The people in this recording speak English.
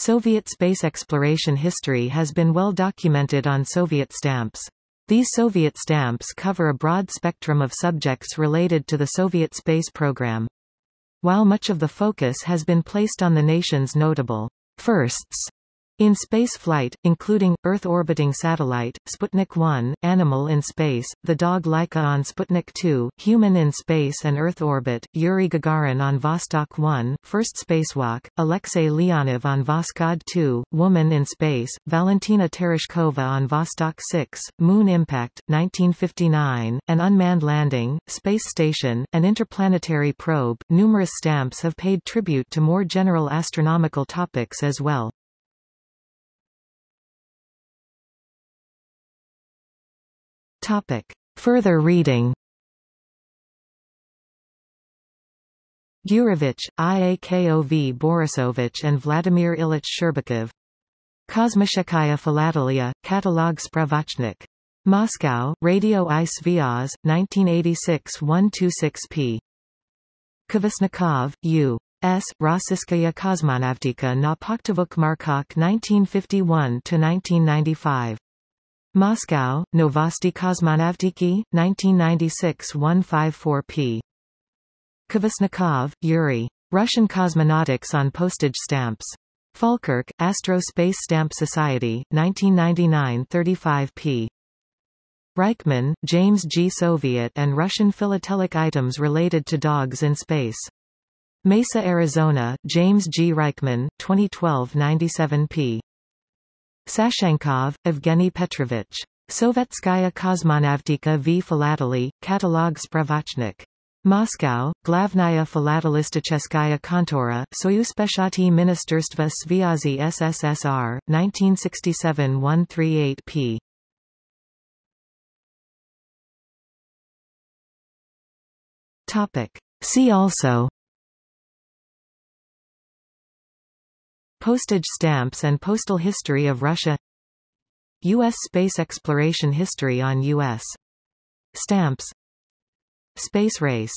Soviet space exploration history has been well documented on Soviet stamps. These Soviet stamps cover a broad spectrum of subjects related to the Soviet space program. While much of the focus has been placed on the nation's notable firsts, in space flight, including, Earth-orbiting satellite, Sputnik 1, Animal in space, the dog Laika on Sputnik 2, Human in space and Earth orbit, Yuri Gagarin on Vostok 1, First Spacewalk, Alexei Leonov on Voskhod 2, Woman in space, Valentina Tereshkova on Vostok 6, Moon impact, 1959, an unmanned landing, space station, an interplanetary probe. Numerous stamps have paid tribute to more general astronomical topics as well. Topic. Further reading Gurevich, Iakov Borisovich and Vladimir Ilyich Sherbakov Kosmoshekaya Philatelia, Katalog Spravochnik. Moscow, Radio i Svyaz, 1986 126 p. Kvasnikov, U. S. Rossiyskaya Kosmonavtika na Pochtovok Markok 1951–1995. Moscow, Novosti Kosmonavtiki, 1996 154 p. Kvasnikov, Yuri. Russian Cosmonautics on Postage Stamps. Falkirk, Astro Space Stamp Society, 1999 35 p. Reichman, James G. Soviet and Russian philatelic items related to dogs in space. Mesa, Arizona, James G. Reichman, 2012 97 p. Sashenkov, Evgeny Petrovich. Sovetskaya Kosmonavtika v Philately, Katalog Spravochnik. Moscow, Glavnaya Philatelisticheskaya Kontora, Soyuzpechati Ministerstva Svyazi SSSR, 1967-138 p. Topic. See also Postage stamps and postal history of Russia U.S. space exploration history on U.S. stamps Space race